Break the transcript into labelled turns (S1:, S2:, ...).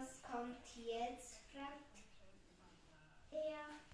S1: Was kommt hier